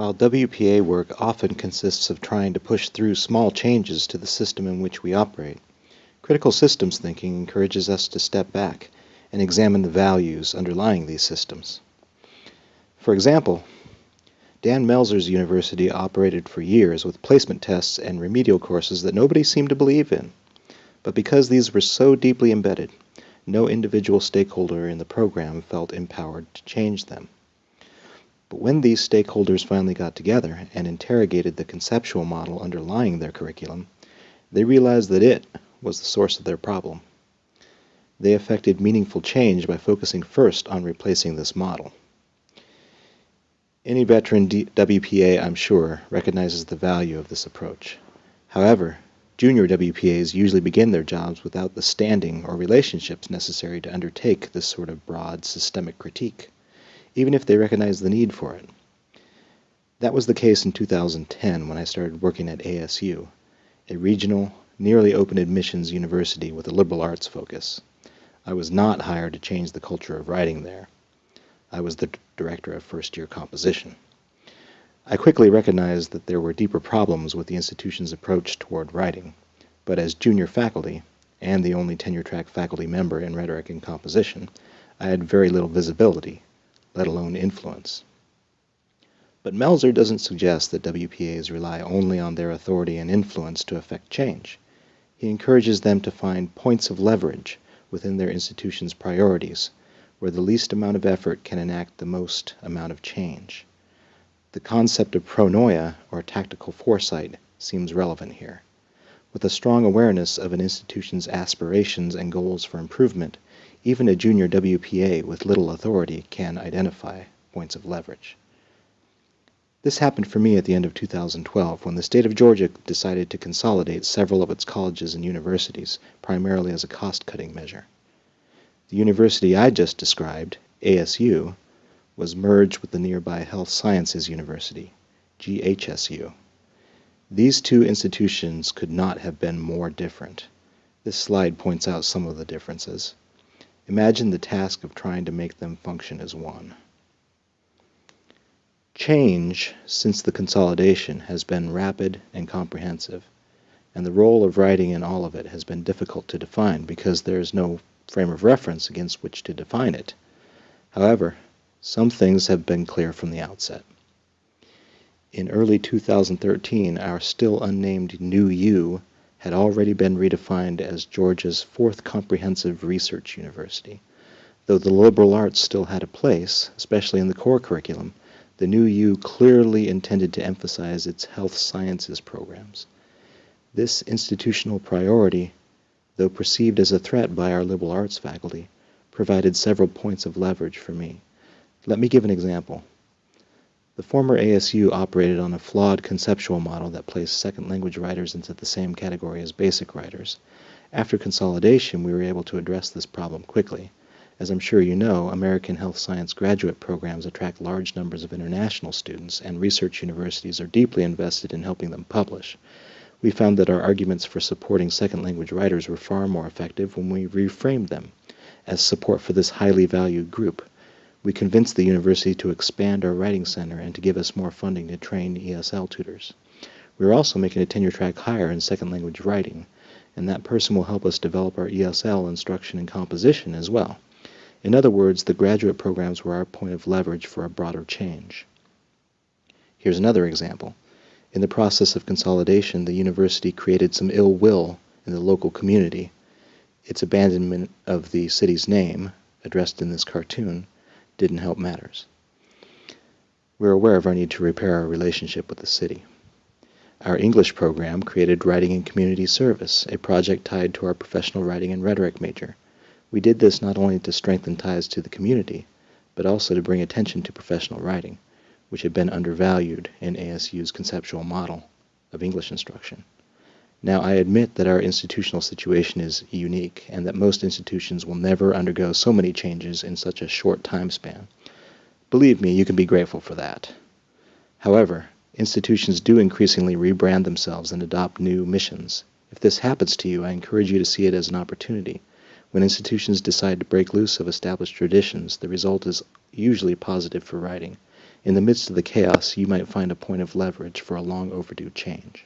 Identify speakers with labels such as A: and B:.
A: While WPA work often consists of trying to push through small changes to the system in which we operate, critical systems thinking encourages us to step back and examine the values underlying these systems. For example, Dan Melzer's university operated for years with placement tests and remedial courses that nobody seemed to believe in. But because these were so deeply embedded, no individual stakeholder in the program felt empowered to change them. But when these stakeholders finally got together and interrogated the conceptual model underlying their curriculum, they realized that it was the source of their problem. They effected meaningful change by focusing first on replacing this model. Any veteran D WPA, I'm sure, recognizes the value of this approach. However, junior WPAs usually begin their jobs without the standing or relationships necessary to undertake this sort of broad systemic critique, even if they recognize the need for it. That was the case in 2010 when I started working at ASU, a regional, nearly open admissions university with a liberal arts focus. I was not hired to change the culture of writing there. I was the director of first year composition. I quickly recognized that there were deeper problems with the institution's approach toward writing, but as junior faculty, and the only tenure track faculty member in rhetoric and composition, I had very little visibility, let alone influence. But Melzer doesn't suggest that WPAs rely only on their authority and influence to effect change. He encourages them to find points of leverage within their institution's priorities where the least amount of effort can enact the most amount of change. The concept of pronoia, or tactical foresight, seems relevant here. With a strong awareness of an institution's aspirations and goals for improvement, even a junior WPA with little authority can identify points of leverage. This happened for me at the end of 2012 when the state of Georgia decided to consolidate several of its colleges and universities, primarily as a cost-cutting measure. The university I just described, ASU, was merged with the nearby Health Sciences University, GHSU. These two institutions could not have been more different. This slide points out some of the differences. Imagine the task of trying to make them function as one. Change since the consolidation has been rapid and comprehensive, and the role of writing in all of it has been difficult to define because there is no frame of reference against which to define it. However, some things have been clear from the outset. In early 2013, our still unnamed New U had already been redefined as Georgia's fourth comprehensive research university. Though the liberal arts still had a place, especially in the core curriculum, the new U clearly intended to emphasize its health sciences programs. This institutional priority, though perceived as a threat by our liberal arts faculty, provided several points of leverage for me. Let me give an example. The former ASU operated on a flawed conceptual model that placed second language writers into the same category as basic writers. After consolidation, we were able to address this problem quickly. As I'm sure you know, American health science graduate programs attract large numbers of international students, and research universities are deeply invested in helping them publish. We found that our arguments for supporting second language writers were far more effective when we reframed them as support for this highly valued group. We convinced the university to expand our writing center and to give us more funding to train ESL tutors. We are also making a tenure track hire in second language writing, and that person will help us develop our ESL instruction and composition as well. In other words, the graduate programs were our point of leverage for a broader change. Here's another example. In the process of consolidation, the university created some ill will in the local community. Its abandonment of the city's name, addressed in this cartoon, didn't help matters. We're aware of our need to repair our relationship with the city. Our English program created Writing and Community Service, a project tied to our professional writing and rhetoric major. We did this not only to strengthen ties to the community, but also to bring attention to professional writing, which had been undervalued in ASU's conceptual model of English instruction. Now, I admit that our institutional situation is unique and that most institutions will never undergo so many changes in such a short time span. Believe me, you can be grateful for that. However, institutions do increasingly rebrand themselves and adopt new missions. If this happens to you, I encourage you to see it as an opportunity when institutions decide to break loose of established traditions, the result is usually positive for writing. In the midst of the chaos, you might find a point of leverage for a long overdue change.